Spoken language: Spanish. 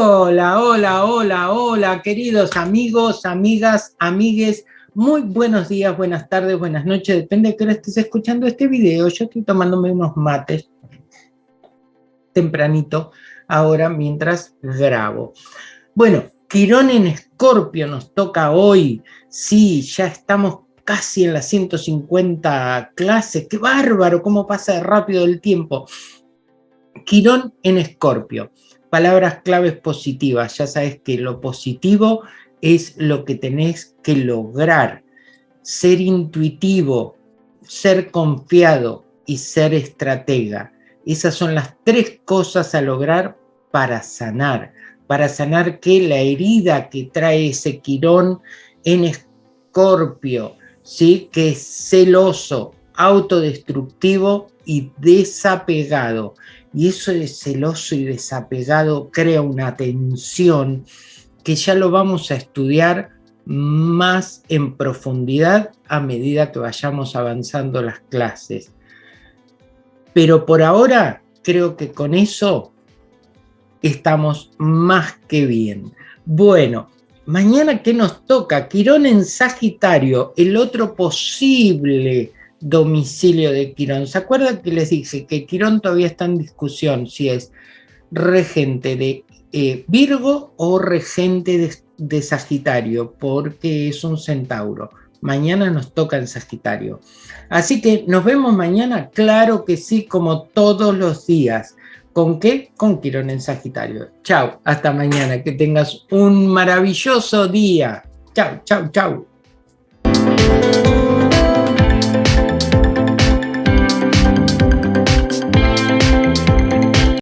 Hola, hola, hola, hola, queridos amigos, amigas, amigues. Muy buenos días, buenas tardes, buenas noches. Depende de que estés escuchando este video. Yo estoy tomándome unos mates tempranito ahora mientras grabo. Bueno, Quirón en Escorpio nos toca hoy. Sí, ya estamos casi en las 150 clases. ¡Qué bárbaro! ¿Cómo pasa rápido el tiempo? Quirón en Escorpio. Palabras claves positivas. Ya sabes que lo positivo es lo que tenés que lograr. Ser intuitivo, ser confiado y ser estratega. Esas son las tres cosas a lograr para sanar. Para sanar que la herida que trae ese quirón en escorpio, ¿sí? que es celoso, autodestructivo y desapegado. Y eso de celoso y desapegado crea una tensión que ya lo vamos a estudiar más en profundidad a medida que vayamos avanzando las clases. Pero por ahora creo que con eso estamos más que bien. Bueno, mañana ¿qué nos toca? Quirón en Sagitario, el otro posible domicilio de Quirón. ¿Se acuerdan que les dije que Quirón todavía está en discusión si es regente de eh, Virgo o regente de, Sagitario? Porque es un centauro. Mañana nos toca en Sagitario. Así que nos vemos mañana, claro que sí, como todos los días. ¿Con qué? Con Quirón en Sagitario. Chao, hasta mañana. Que tengas un maravilloso día. Chao, chao, chao.